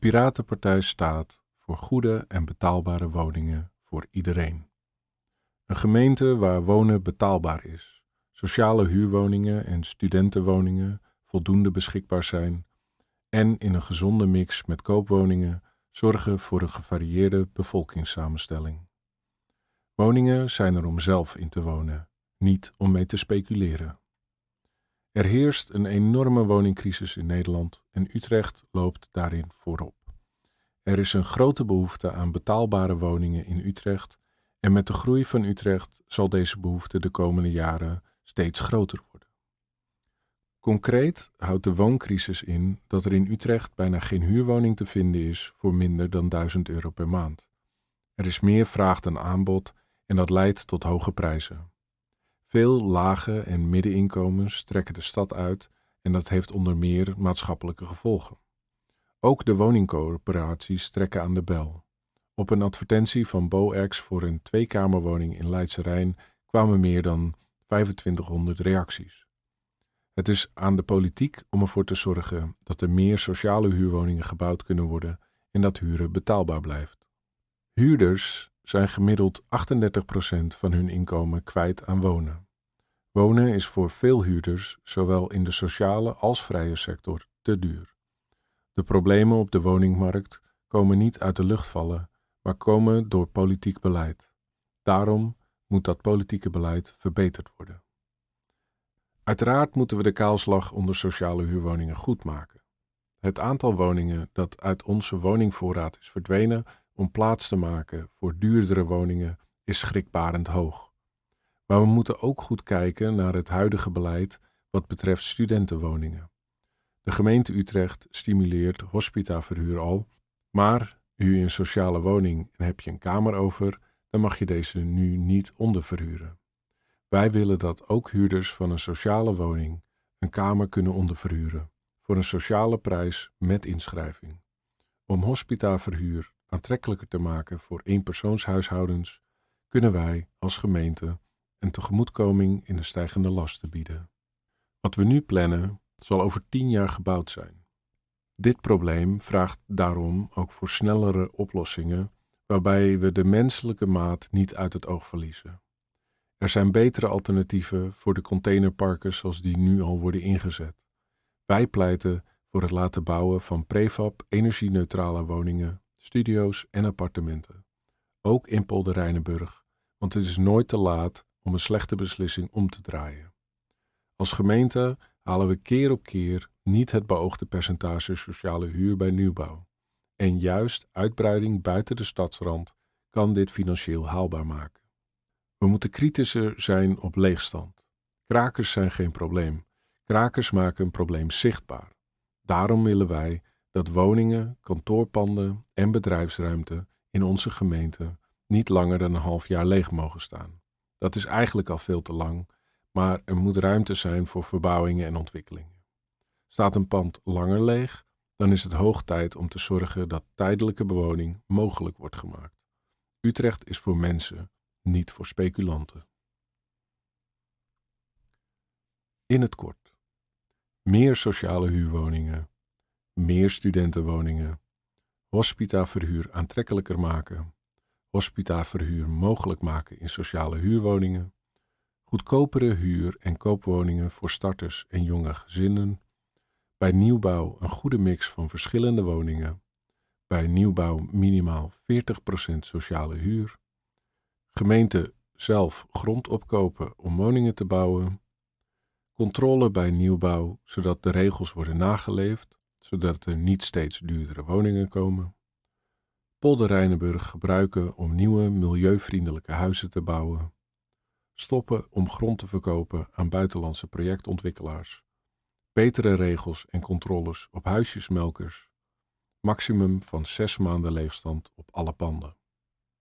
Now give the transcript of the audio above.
Piratenpartij staat voor goede en betaalbare woningen voor iedereen. Een gemeente waar wonen betaalbaar is, sociale huurwoningen en studentenwoningen voldoende beschikbaar zijn en in een gezonde mix met koopwoningen zorgen voor een gevarieerde bevolkingssamenstelling. Woningen zijn er om zelf in te wonen, niet om mee te speculeren. Er heerst een enorme woningcrisis in Nederland en Utrecht loopt daarin voorop. Er is een grote behoefte aan betaalbare woningen in Utrecht en met de groei van Utrecht zal deze behoefte de komende jaren steeds groter worden. Concreet houdt de wooncrisis in dat er in Utrecht bijna geen huurwoning te vinden is voor minder dan 1000 euro per maand. Er is meer vraag dan aanbod en dat leidt tot hoge prijzen. Veel lage en middeninkomens trekken de stad uit en dat heeft onder meer maatschappelijke gevolgen. Ook de woningcoöperaties trekken aan de bel. Op een advertentie van BoEx voor een tweekamerwoning in Leidse Rijn kwamen meer dan 2500 reacties. Het is aan de politiek om ervoor te zorgen dat er meer sociale huurwoningen gebouwd kunnen worden en dat huren betaalbaar blijft. Huurders zijn gemiddeld 38% van hun inkomen kwijt aan wonen. Wonen is voor veel huurders, zowel in de sociale als vrije sector, te duur. De problemen op de woningmarkt komen niet uit de lucht vallen, maar komen door politiek beleid. Daarom moet dat politieke beleid verbeterd worden. Uiteraard moeten we de kaalslag onder sociale huurwoningen goed maken. Het aantal woningen dat uit onze woningvoorraad is verdwenen om plaats te maken voor duurdere woningen is schrikbarend hoog. Maar we moeten ook goed kijken naar het huidige beleid wat betreft studentenwoningen. De gemeente Utrecht stimuleert hospitaverhuur al, maar huur je een sociale woning en heb je een kamer over, dan mag je deze nu niet onderverhuren. Wij willen dat ook huurders van een sociale woning een kamer kunnen onderverhuren voor een sociale prijs met inschrijving. Om hospitaverhuur aantrekkelijker te maken voor eenpersoonshuishoudens, kunnen wij als gemeente een tegemoetkoming in de stijgende lasten bieden. Wat we nu plannen, zal over tien jaar gebouwd zijn. Dit probleem vraagt daarom ook voor snellere oplossingen, waarbij we de menselijke maat niet uit het oog verliezen. Er zijn betere alternatieven voor de containerparken zoals die nu al worden ingezet. Wij pleiten voor het laten bouwen van prefab energie-neutrale woningen, studio's en appartementen. Ook in Polder want het is nooit te laat om een slechte beslissing om te draaien. Als gemeente halen we keer op keer niet het beoogde percentage sociale huur bij nieuwbouw. En juist uitbreiding buiten de stadsrand kan dit financieel haalbaar maken. We moeten kritischer zijn op leegstand. Krakers zijn geen probleem. Krakers maken een probleem zichtbaar. Daarom willen wij dat woningen, kantoorpanden en bedrijfsruimte in onze gemeente niet langer dan een half jaar leeg mogen staan. Dat is eigenlijk al veel te lang, maar er moet ruimte zijn voor verbouwingen en ontwikkelingen. Staat een pand langer leeg, dan is het hoog tijd om te zorgen dat tijdelijke bewoning mogelijk wordt gemaakt. Utrecht is voor mensen, niet voor speculanten. In het kort. Meer sociale huurwoningen, meer studentenwoningen, hospitaverhuur aantrekkelijker maken, hospitaverhuur mogelijk maken in sociale huurwoningen, goedkopere huur- en koopwoningen voor starters en jonge gezinnen, bij nieuwbouw een goede mix van verschillende woningen, bij nieuwbouw minimaal 40% sociale huur, Gemeente zelf grond opkopen om woningen te bouwen. Controle bij nieuwbouw, zodat de regels worden nageleefd, zodat er niet steeds duurdere woningen komen. Polder Rijnenburg gebruiken om nieuwe milieuvriendelijke huizen te bouwen. Stoppen om grond te verkopen aan buitenlandse projectontwikkelaars. Betere regels en controles op huisjesmelkers. Maximum van zes maanden leegstand op alle panden.